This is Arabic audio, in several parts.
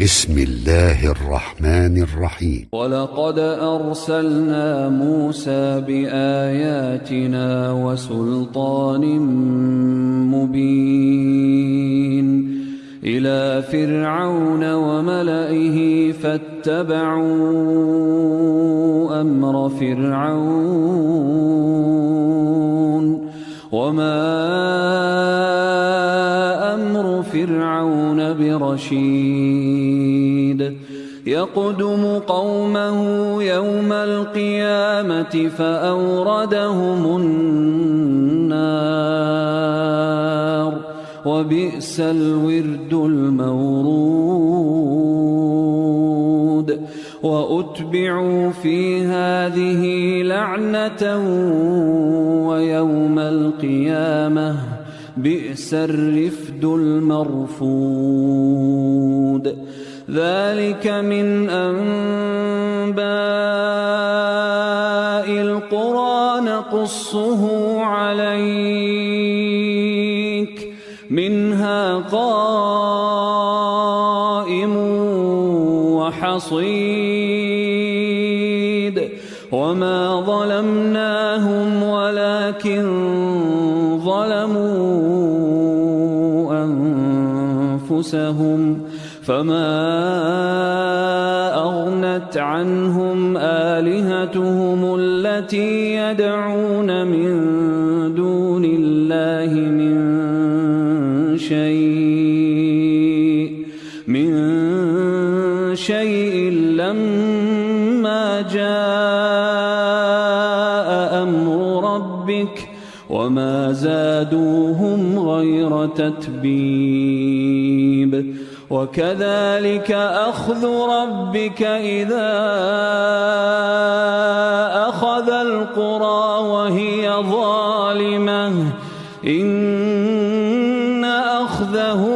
بسم الله الرحمن الرحيم. ولقد أرسلنا موسى بآياتنا وسلطان مبين إلى فرعون وملئه فاتبعوا أمر فرعون وما أمر فرعون برشيد. يقدم قومه يوم القيامة فأوردهم النار وبئس الورد المورود وأتبعوا في هذه لعنة ويوم القيامة بئس الرفد المرفود ذلك من أنباء القرى نقصه عليك منها قائم وحصيد. وما ظلمناهم ولكن ظلموا أنفسهم. فما أغنت عنهم آلهتهم التي يدعون من دون الله من شيء من شيء لما جاء أمر ربك وما زادوهم غير تتبيب. وكذلك أخذ ربك إذا أخذ القرى وهي ظالمة. إن أخذه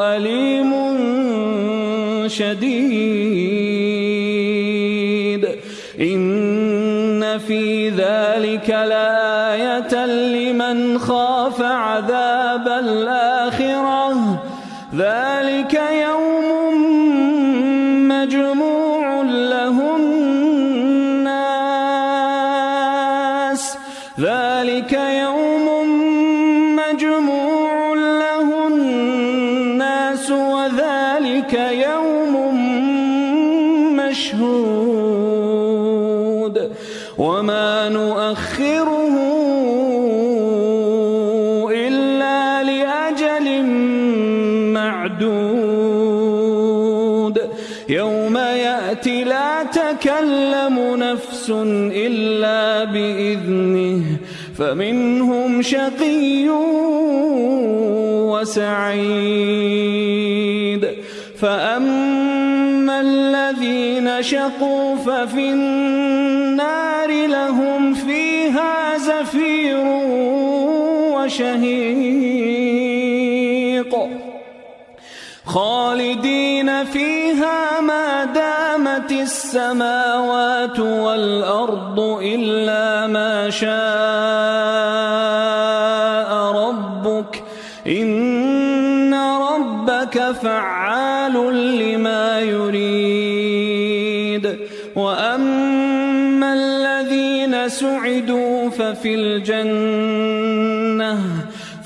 أليم شديد. إن في ذلك لآية عذاب الآخرة. ذلك يوم مجموع له الناس. ذلك يوم مجموع له الناس. وذلك يوم مشهود. وما يوم يأتي لا تكلم نفس إلا بإذنه فمنهم شقي وسعيد. فأما الذين شقوا ففي النار لهم فيها زفير وشهيق خالدين فيها ما دامت السماوات والأرض إلا ما شاء ربك. إن ربك فعال لما يريد. وأما الذين سعدوا ففي الجنة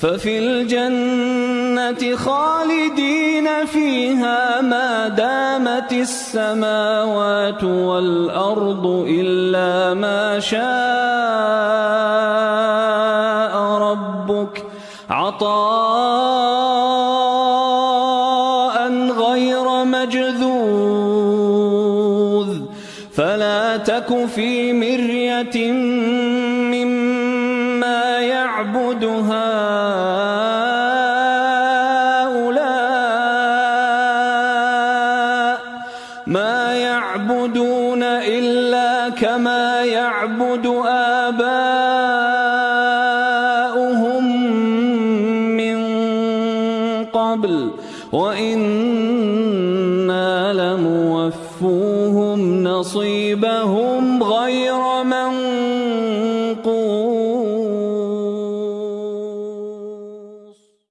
ففي الجنة خالدين فيها ما دامت السماوات والأرض إلا ما شاء ربك عطاء غير مجذوذ فلا تك في مرية مما يعبد هؤلاء ما يعبدون إلا كما يعبد آباؤهم من قبل. وإنا لموفوهم نصيبهم غير